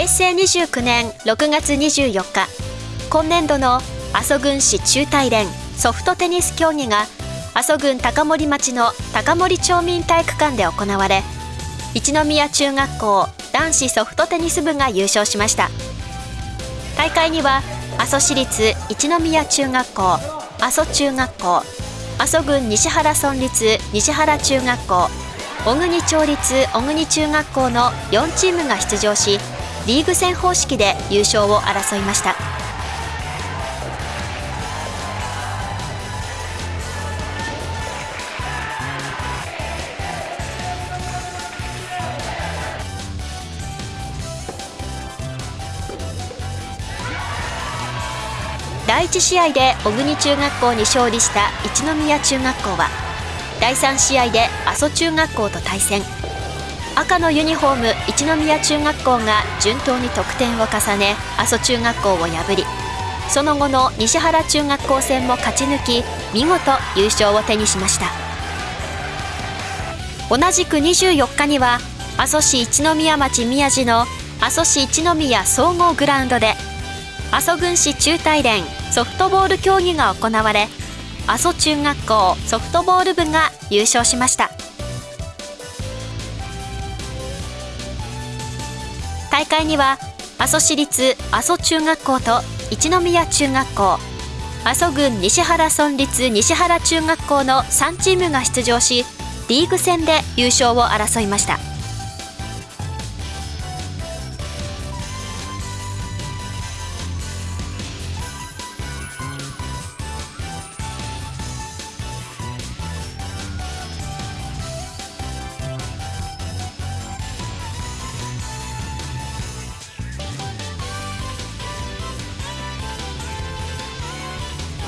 平成29年6月24日今年度の阿蘇郡市中大連ソフトテニス競技が阿蘇郡高森町の高森町民体育館で行われ一宮中学校男子ソフトテニス部が優勝しました。大会には阿蘇市立一宮中学校阿蘇中学校阿蘇郡西原村立西原中学校小国町立小国中学校の4チームが出場しリーグ戦方式で優勝を争いました。第1試合で小国中学校に勝利した一宮中学校は第3試合で阿蘇中学校と対戦。赤のユニフォーム一宮中学校が順当に得点を重ね阿蘇中学校を破りその後の西原中学校戦も勝ち抜き見事優勝を手にしました。同じく24日には阿蘇市一宮町宮地の阿蘇市一宮総合グラウンドで阿蘇郡市中大連ソフトボール競技が行われ阿蘇中学校ソフトボール部が優勝しました。大会には阿蘇市立阿蘇中学校と一宮中学校阿蘇郡西原村立西原中学校の3チームが出場しリーグ戦で優勝を争いました。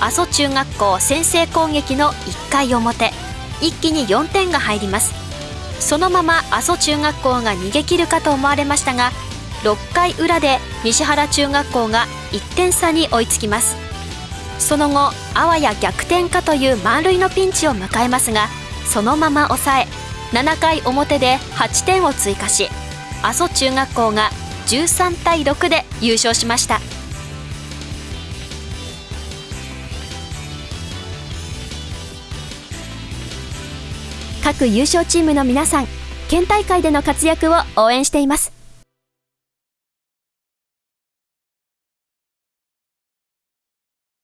阿蘇中学校先制攻撃の1回表。一気に4点が入ります。そのまま阿蘇中学校が逃げ切るかと思われましたが6回裏で西原中学校が1点差に追いつきます。その後あわや逆転かという満塁のピンチを迎えますがそのまま抑え7回表で8点を追加し阿蘇中学校が13対6で優勝しました。各優勝チームの皆さん県大会での活躍を応援しています。